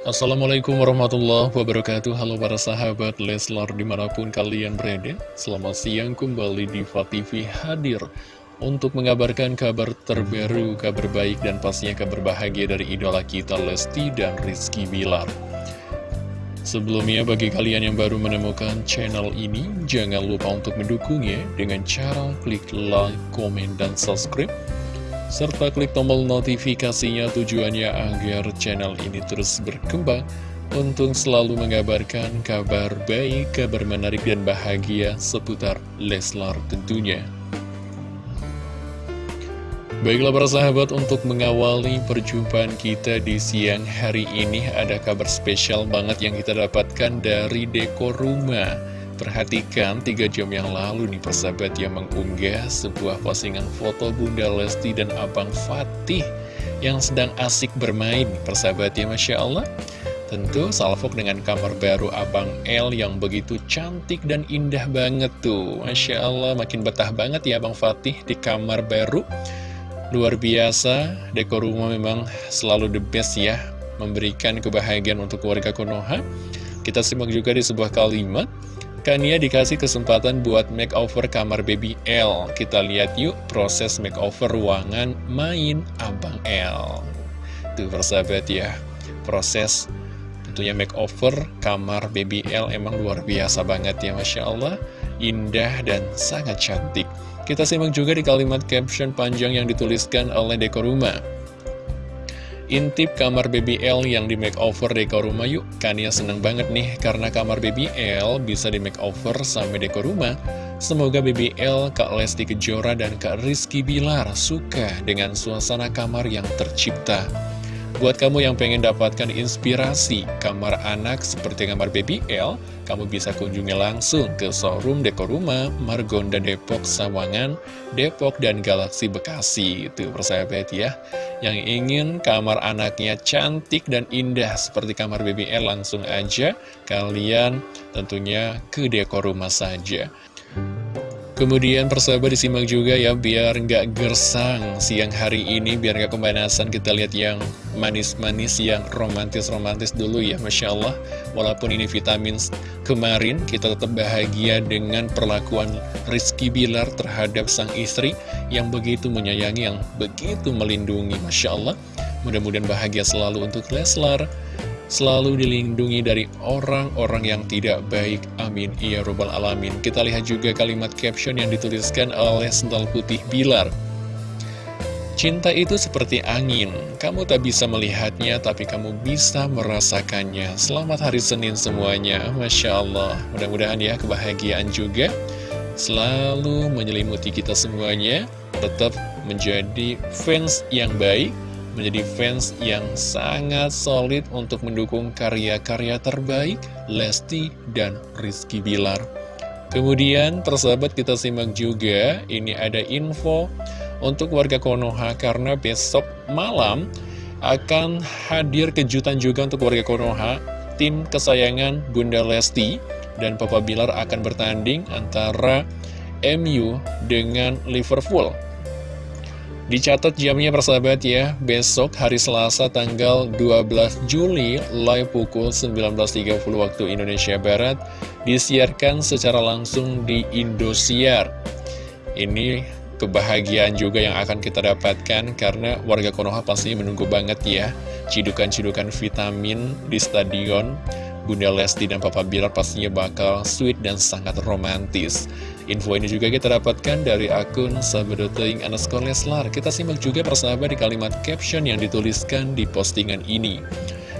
Assalamualaikum warahmatullahi wabarakatuh. Halo para sahabat Leslar di mana pun kalian berada. Selamat siang kembali di TV hadir Untuk mengabarkan kabar terbaru, kabar baik dan pastinya kabar bahagia dari idola kita Lesti dan Rizky Bilar. Sebelumnya bagi kalian yang baru menemukan channel ini Jangan lupa untuk mendukungnya dengan cara klik like, komen, dan subscribe serta klik tombol notifikasinya tujuannya agar channel ini terus berkembang untuk selalu mengabarkan kabar baik, kabar menarik dan bahagia seputar Leslar tentunya. Baiklah para sahabat untuk mengawali perjumpaan kita di siang hari ini ada kabar spesial banget yang kita dapatkan dari dekor rumah Perhatikan tiga jam yang lalu nih persahabat yang mengunggah sebuah postingan foto Bunda Lesti dan Abang Fatih yang sedang asik bermain persahabat ya Masya Allah. Tentu salvok dengan kamar baru Abang L yang begitu cantik dan indah banget tuh. Masya Allah makin betah banget ya Abang Fatih di kamar baru. Luar biasa, dekor rumah memang selalu the best ya, memberikan kebahagiaan untuk keluarga Konoha. Kita simak juga di sebuah kalimat, Kania dikasih kesempatan buat makeover kamar baby L. Kita lihat yuk proses makeover ruangan main Abang L. Tuh persahabat ya, proses tentunya makeover kamar baby L emang luar biasa banget ya Masya Allah. Indah dan sangat cantik. Kita simak juga di kalimat caption panjang yang dituliskan oleh dekor rumah. Intip kamar baby L yang di makeover dekor rumah yuk. Kania seneng banget nih karena kamar baby L bisa di makeover sampai dekor rumah. Semoga baby L, Kak Lesti Kejora, dan Kak Rizky Bilar suka dengan suasana kamar yang tercipta Buat kamu yang pengen dapatkan inspirasi kamar anak seperti kamar baby L, kamu bisa kunjungi langsung ke showroom dekor rumah Margonda Depok, Sawangan, Depok, dan Galaksi Bekasi. Itu persahabat ya. Yang ingin kamar anaknya cantik dan indah seperti kamar baby L, langsung aja kalian tentunya ke dekor rumah saja. Kemudian persahabat disimak juga ya biar nggak gersang siang hari ini biar nggak kebanasan kita lihat yang manis-manis yang romantis-romantis dulu ya Masya Allah. Walaupun ini vitamin kemarin kita tetap bahagia dengan perlakuan Rizky Bilar terhadap sang istri yang begitu menyayangi yang begitu melindungi Masya Allah. Mudah-mudahan bahagia selalu untuk Leslar selalu dilindungi dari orang-orang yang tidak baik. Amin. Ya Robbal Alamin. Kita lihat juga kalimat caption yang dituliskan oleh Sental Putih Bilar. Cinta itu seperti angin, kamu tak bisa melihatnya tapi kamu bisa merasakannya. Selamat hari Senin semuanya, Masya Allah. Mudah-mudahan ya kebahagiaan juga selalu menyelimuti kita semuanya. Tetap menjadi fans yang baik, menjadi fans yang sangat solid untuk mendukung karya-karya terbaik Lesti dan Rizky Bilar. Kemudian persahabat kita simak juga, ini ada info untuk warga Konoha karena besok malam akan hadir kejutan juga untuk warga Konoha. Tim kesayangan Bunda Lesti dan Papa Bilar akan bertanding antara MU dengan Liverpool. Dicatat jamnya persahabat ya, besok hari Selasa tanggal 12 Juli live pukul 19.30 waktu Indonesia Barat disiarkan secara langsung di Indosiar. Ini kebahagiaan juga yang akan kita dapatkan karena warga Konoha pasti menunggu banget ya cidukan-cidukan vitamin di stadion Bunda Lesti dan Papa Bilar pastinya bakal sweet dan sangat romantis. Info ini juga kita dapatkan dari akun sahabat.ing underscore Leslar. Kita simak juga persahabat di kalimat caption yang dituliskan di postingan ini.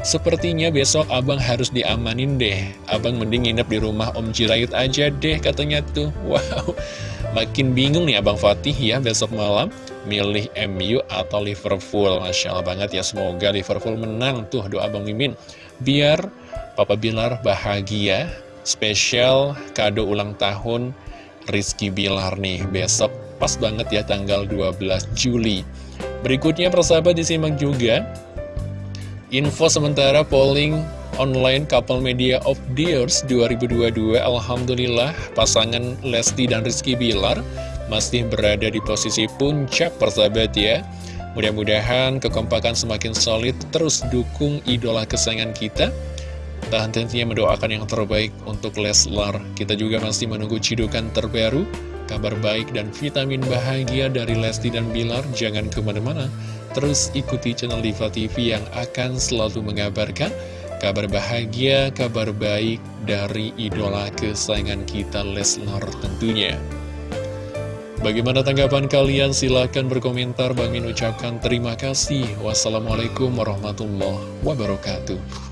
Sepertinya besok abang harus diamanin deh. Abang mending nginep di rumah Om Jirayut aja deh katanya tuh. Wow, makin bingung nih Abang Fatih ya besok malam milih MU atau Liverpool. Masya Allah banget ya, semoga Liverpool menang tuh doa Abang Mimin. Biar Papa Bilar bahagia, spesial kado ulang tahun Rizky Bilar nih besok pas banget ya tanggal 12 Juli. Berikutnya persahabat disimak juga info sementara polling online Couple Media of the Years 2022 Alhamdulillah pasangan Lesti dan Rizky Bilar masih berada di posisi puncak persahabat ya Mudah-mudahan kekompakan semakin solid, terus dukung idola kesayangan kita. Dan tentunya mendoakan yang terbaik untuk Leslar. Kita juga masih menunggu cidukan terbaru, kabar baik dan vitamin bahagia dari Lesti dan Bilar. Jangan ke mana-mana, terus ikuti channel Diva TV yang akan selalu mengabarkan kabar bahagia, kabar baik dari idola kesayangan kita Leslar tentunya. Bagaimana tanggapan kalian? Silahkan berkomentar. Bang Min ucapkan terima kasih. Wassalamualaikum warahmatullahi wabarakatuh.